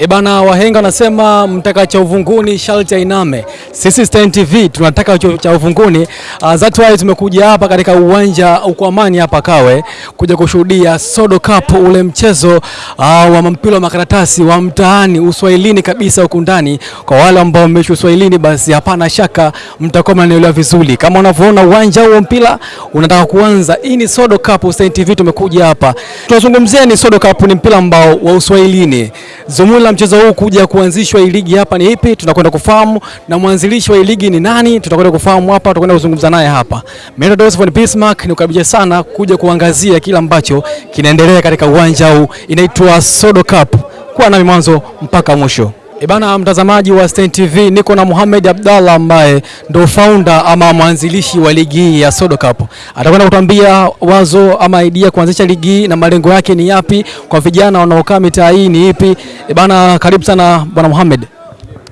E bana, wahenga wanasema mtaka cha uvunguni sharti ainame. Sisi Stein TV tunataka cha uvunguni. Uh, that's why tumekuja hapa katika uwanja uko Amani hapa Kawe kuja kushuhudia Sodo Cup, ule mchezo uh, wa mpira wa makaratasi wa mtaani uswahilini kabisa huku ndani. Kwa wale ambao mmeishi uswahilini, basi hapana shaka mtakuwa mnanielewa vizuri. Kama unavyoona uwanja huo mpira unataka kuanza. Hii ni Sodo Cup, Stein TV tumekuja hapa tunazungumzia ni Sodo Cup, ni mpira ambao wa uswahilini. Zumuni la mchezo huu kuja kuanzishwa hii ligi hapa ni ipi? Tunakwenda kufahamu, na mwanzilishi wa hii ligi ni nani? Tutakwenda kufahamu hapa, tutakwenda kuzungumza naye hapa. Mimi von Bismarck, nikukaribisha sana kuja kuangazia kile ambacho kinaendelea katika uwanja huu, inaitwa Sodo Cup. Kuwa nami mwanzo mpaka mwisho. E bana, mtazamaji wa Stein TV, niko na Mohamed Abdallah ambaye ndo founder ama mwanzilishi wa ligi hii ya Sodo Cup. Atakwenda kutuambia wazo ama idea kuanzisha ligi hii na malengo yake ni yapi kwa vijana wanaokaa mitaa hii ni ipi? ibana karibu sana bwana Mohamed.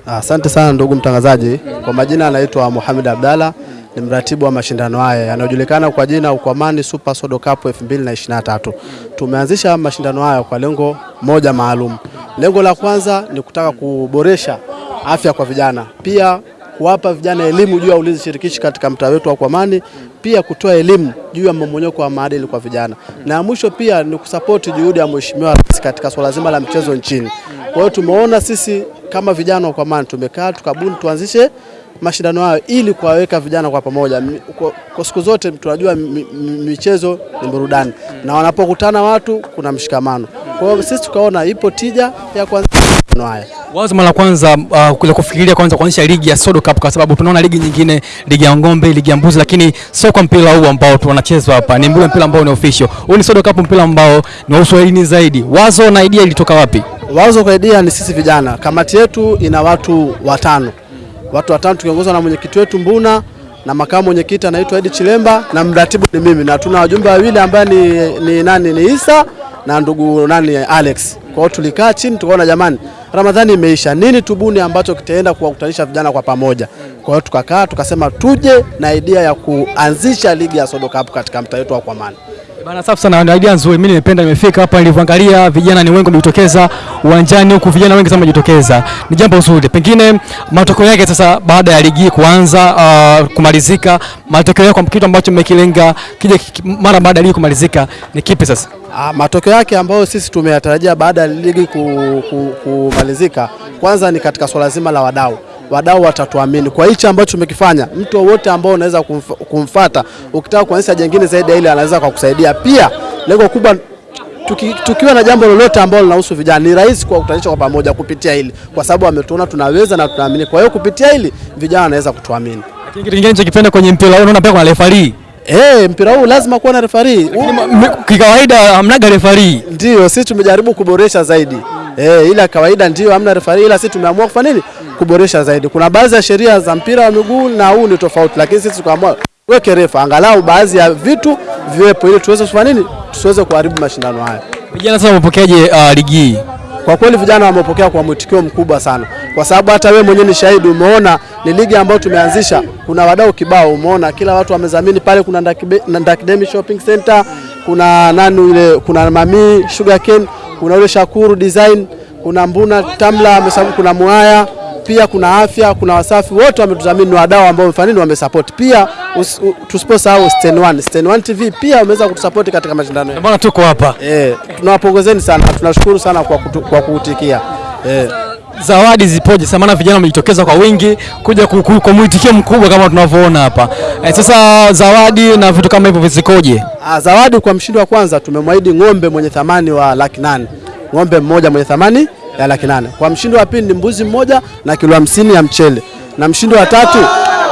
Asante sana ndugu mtangazaji. Kwa majina anaitwa Mohamed Abdallah, ni mratibu wa mashindano haya yanayojulikana kwa jina Ukwamani Super Sodo Cup 2023. Tumeanzisha mashindano haya kwa lengo moja maalum. Lengo la kwanza ni kutaka kuboresha afya kwa vijana, pia kuwapa vijana elimu juu ya ulinzi shirikishi katika mtaa wetu wa Kwamani, pia kutoa elimu juu ya mmomonyoko wa maadili kwa vijana, na mwisho pia ni kusapoti juhudi ya Mheshimiwa Rais katika swala zima la mchezo nchini. Kwa hiyo tumeona sisi kama vijana wa Kwamani tumekaa tukabuni tuanzishe mashindano hayo ili kuwaweka vijana kwa pamoja. Kwa, siku zote tunajua mi- mi- michezo ni burudani na wanapokutana watu kuna mshikamano. Kwa hiyo sisi tukaona ipo tija ya mashindano haya. Wazo mara kwanza uh, kufikiria kwanza kuanzisha ligi ya Sodo Cup kwa sababu tunaona ligi nyingine, ligi ya ng'ombe, ligi ya mbuzi, lakini sio kwa mpira huu ambao tunachezwa hapa. Ni mbule mpira ambao ni official. Huu ni Sodo Cup, mpira ambao ni wa uswahilini zaidi. Wazo na idea ilitoka wapi? Wazo kwa idea ni sisi vijana. Kamati yetu ina watu watano, watu watano tukiongozwa na mwenyekiti wetu Mbuna na makamu mwenyekiti anaitwa Edi Chilemba na mratibu ni mimi, na tuna wajumbe wawili ambaye ni, ni nani ni Isa na ndugu nani Alex. Kwa hiyo tulikaa chini tukaona, jamani, Ramadhani imeisha, nini tubuni ambacho kitaenda kuwakutanisha vijana kwa pamoja. Kwa hiyo tukakaa tukasema tuje na idea ya kuanzisha ligi ya Sodo Cup katika mtaa wetu wa Kwamani. Bana, safi sana, ni idea nzuri. Mimi nimependa, nimefika hapa nilivyoangalia vijana ni wengi wamejitokeza uwanjani huku, vijana wengi sana wamejitokeza, ni jambo zuri. Pengine matokeo yake sasa, baada ya ligi kuanza uh, kumalizika, matokeo yake kwa kitu ambacho mmekilenga kija ki- mara baada ya ligi kumalizika ni kipi sasa? Ah, matokeo yake ambayo sisi tumeyatarajia baada ya ligi ku, ku, kumalizika, kwanza ni katika swala zima la wadau. Wadau watatuamini kwa hichi ambacho tumekifanya. Mtu wowote ambao unaweza kumf, kumfata ukitaka kuanzisha jengine zaidi ya ile anaweza kukusaidia. Pia lengo kubwa tuki, tukiwa na jambo lolote ambalo linahusu vijana ni rahisi kwa kutanisha kwa pamoja kupitia hili, kwa sababu ametuona tunaweza na tunaamini. Kwa hiyo kupitia hili vijana wanaweza kutuamini. Lakini kitu kingine ninachokipenda kwenye mpira huu, naona pia kuna refarii. Eh, mpira huu lazima kuwa na refarii. Kikawaida hamnaga refarii. Ndio, sisi tumejaribu kuboresha zaidi eh, ila kawaida ndio hamna refari, ila sisi tumeamua kufanya nini? Kuboresha zaidi. Kuna baadhi ya sheria za mpira wa miguu na huu ni tofauti, lakini sisi tukaamua weke refa angalau baadhi ya vitu viwepo, ili tuweze kufanya nini, tusiweze kuharibu mashindano haya. Vijana sasa wamepokeaje uh, ligi hii? Kwa kweli vijana wamepokea kwa mwitikio mkubwa sana, kwa sababu hata wewe mwenyewe ni shahidi. Umeona ni ligi ambayo tumeanzisha, kuna wadau kibao, umeona kila watu wamezamini pale. Kuna Ndakidemi Shopping Center, kuna nani ile, kuna Mamii Sugarcane, kuna ule Shakuru Design, kuna Mbuna Tamla kuna Mwaya pia kuna afya, kuna Wasafi, wote wametudhamini, ni wadau ambao mfanini nini, wamesupport. Pia tusiposahau Sten One, Sten One TV pia wameweza kutusupport katika mashindano yetu. Mbona tuko hapa? Eh, tunawapongezeni sana, tunashukuru sana kwa, kutu, kwa kuutikia eh. Zawadi zipoje? Sasa maana vijana wamejitokeza kwa wingi kuja ku- ku- kwa mwitikio mkubwa kama tunavyoona hapa. e, sasa zawadi na vitu kama hivyo vizikoje? Ah, zawadi kwa mshindi wa kwanza tumemwahidi ng'ombe mwenye thamani wa laki nane, ng'ombe mmoja mwenye thamani ya laki nane. Kwa mshindi wa pili ni mbuzi mmoja na kilo hamsini ya mchele, na mshindi wa tatu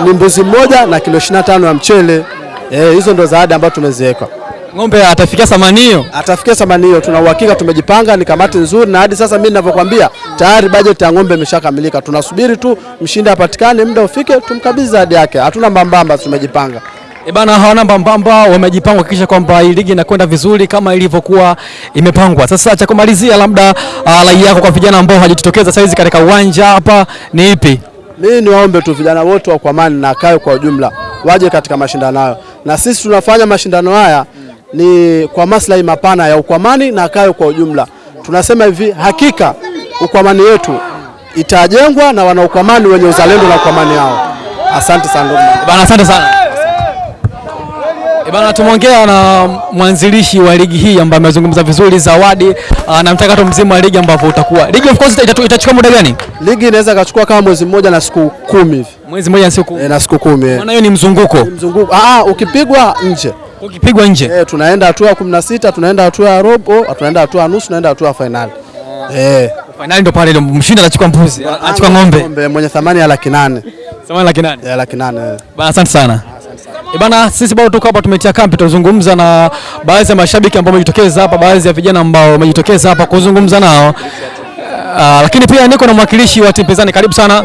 ni mbuzi mmoja na kilo 25 ya mchele. Eh, hizo ndo zawadi ambazo tumeziweka. Ng'ombe atafikia thamani hiyo? Atafikia thamani hiyo, tuna uhakika, tumejipanga, ni kamati nzuri, na hadi sasa mimi ninavyokuambia tayari bajeti ya ng'ombe imeshakamilika. Tunasubiri tu mshindi apatikane, muda ufike, tumkabidhi zawadi yake. Hatuna mbambamba, tumejipanga. E bana, hawana mbambamba, wamejipanga kuhakikisha kwamba hii ligi inakwenda vizuri kama ilivyokuwa imepangwa. Sasa cha kumalizia, labda uh, rai yako kwa vijana ambao hawajitokeza saa hizi katika uwanja hapa ni ipi? Mimi niwaombe tu vijana wote wa Kwamani na Kawe kwa ujumla waje katika mashindano hayo, na sisi tunafanya mashindano haya ni kwa maslahi mapana ya Ukwamani na Kawe kwa ujumla. Tunasema hivi, hakika Ukwamani yetu itajengwa na wanaukwamani wenye uzalendo na Ukwamani yao. Asante sana. Bana, asante sana. Eh, Bana, tumeongea na mwanzilishi wa ligi hii ambaye amezungumza vizuri Zawadi ah, na mchakato mzima wa ligi ambavyo utakuwa. Ligi of course itachukua muda gani? Ligi inaweza kachukua kama mwezi mmoja na siku kumi hivi Mwezi mmoja na siku. e, na siku kumi eh. Maana hiyo ni mzunguko. Mzunguko ah, ah, ukipigwa nje Ukipigwa nje. eh, tunaenda hatua ya kumi na sita tunaenda hatua ya robo, tunaenda hatua ya nusu, tunaenda hatua ya fainali eh. Fainali ndo pale ndo mshindi anachukua mbuzi, anachukua ng'ombe. Ng'ombe mwenye thamani ya laki nane Thamani laki nane. ya laki nane eh. Bana, asante sana. Eh, Bana, sisi bado tuko hapa tumetia kambi, tuzungumza na baadhi ya mashabiki ambao wamejitokeza hapa, baadhi ya vijana ambao wamejitokeza hapa kuzungumza nao. Ah, lakini pia niko na mwakilishi wa timu pinzani. Karibu sana.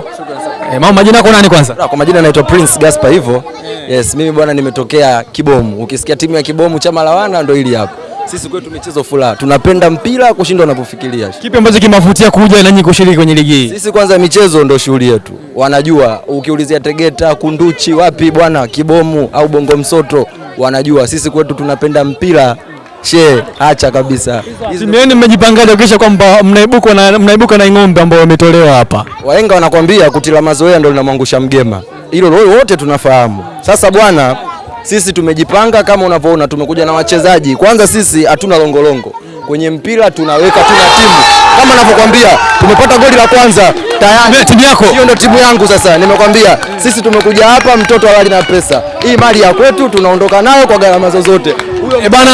Eh, mama, majina yako nani kwanza? Kwa majina naitwa Prince Gaspar hivyo. Yes, mimi bwana nimetokea Kibomu. Ukisikia timu ya Kibomu chama la wana ndio hili hapa. Sisi kwetu michezo furaha. Tunapenda mpira kushinda unapofikiria. Kipi ambacho kimavutia kuja na nyinyi kushiriki kwenye ligi hii? Sisi kwanza michezo ndio shughuli yetu. Wanajua ukiulizia Tegeta, Kunduchi, wapi bwana, Kibomu au Bongo Msoto, wanajua sisi kwetu tunapenda mpira. She, acha kabisa. Simeni mmejipanga mmejipangaje kuhakikisha kwamba mnaibuka na mnaibuka na ng'ombe ambao wametolewa hapa? Wahenga wanakwambia kutila mazoea ndio linamwangusha mgema. Hilo lo- wote tunafahamu. Sasa bwana, sisi tumejipanga kama unavyoona, tumekuja na wachezaji. Kwanza sisi hatuna longolongo kwenye mpira, tunaweka tuna timu kama ninavyokuambia, tumepata goli la kwanza tayari. Timu yako? Hiyo ndio timu yangu. Sasa nimekwambia sisi tumekuja hapa, mtoto halali na pesa. Hii mali ya kwetu, tunaondoka nayo kwa gharama zozote. Eh, bana,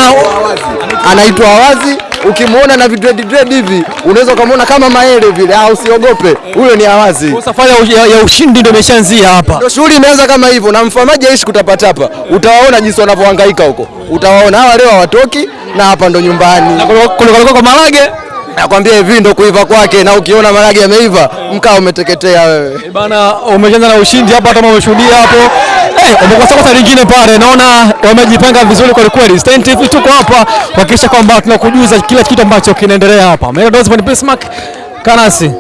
anaitwa Awazi. Ukimwona na vidredi dread hivi unaweza ukamwona kama maele vile. Ah, usiogope, huyo ni Awazi. safari ya, ushindi ndio imeshaanzia hapa. Ndio shughuli imeanza kama hivyo, na mfamaji aishi kutapatapa. Utawaona jinsi wanavyohangaika huko, utawaona hawa leo hawatoki, na hapa ndo nyumbani. Kwa Marage. Nakwambia hivi ndo kuiva kwake, na ukiona maragi yameiva, mkaa umeteketea wewe. Eh, Bana, umeshaanza na ushindi hapa, hata umeshuhudia hapo. Eh, umekosa kosa lingine pale. Naona wamejipanga vizuri kwa kweli. Stein TV tuko hapa kuhakikisha kwamba tunakujuza kila kitu ambacho kinaendelea hapa. Mega Bismarck Kanasi.